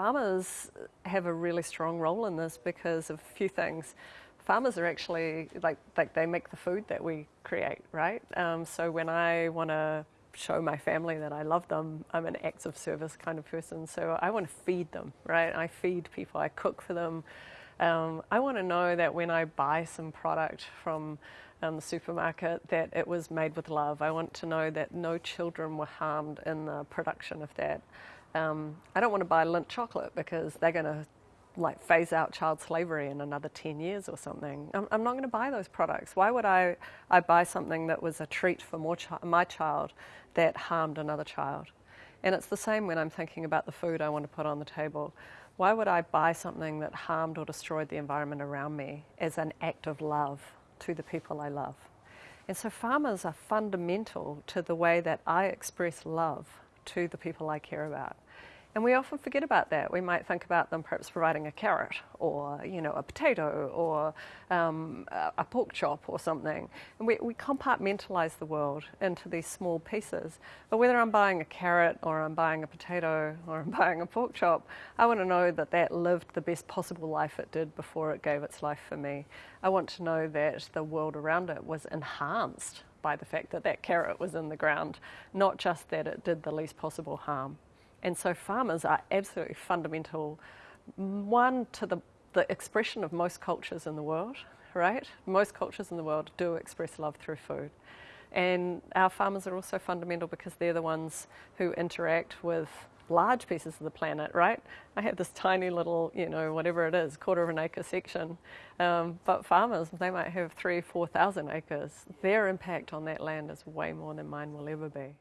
farmers have a really strong role in this because of a few things. Farmers are actually like like they make the food that we create, right? Um, so when I want to show my family that I love them, I'm an acts of service kind of person. So I want to feed them, right? I feed people. I cook for them. Um, I want to know that when I buy some product from um, the supermarket, that it was made with love. I want to know that no children were harmed in the production of that. Um, I don't want to buy Lindt chocolate because they're going to like phase out child slavery in another 10 years or something. I'm, I'm not going to buy those products. Why would I, I buy something that was a treat for more chi- my child that harmed another child? And it's the same when I'm thinking about the food I want to put on the table. Why would I buy something that harmed or destroyed the environment around me as an act of love to the people I love? And so farmers are fundamental to the way that I express love to the people I care about. And we often forget about that. We might think about them perhaps providing a carrot or, you know, a potato or um, a pork chop or something. And we, we compartmentalize the world into these small pieces. But whether I'm buying a carrot or I'm buying a potato or I'm buying a pork chop, I want to know that that lived the best possible life it did before it gave its life for me. I want to know that the world around it was enhanced by the fact that that carrot was in the ground, not just that it did the least possible harm. And so farmers are absolutely fundamental, one, to the, the expression of most cultures in the world, right? Most cultures in the world do express love through food. And our farmers are also fundamental because they're the ones who interact with large pieces of the planet, right? I have this tiny little, you know, whatever it is, quarter of an acre section. Um, but farmers, they might have three, 4,000 acres. Their impact on that land is way more than mine will ever be.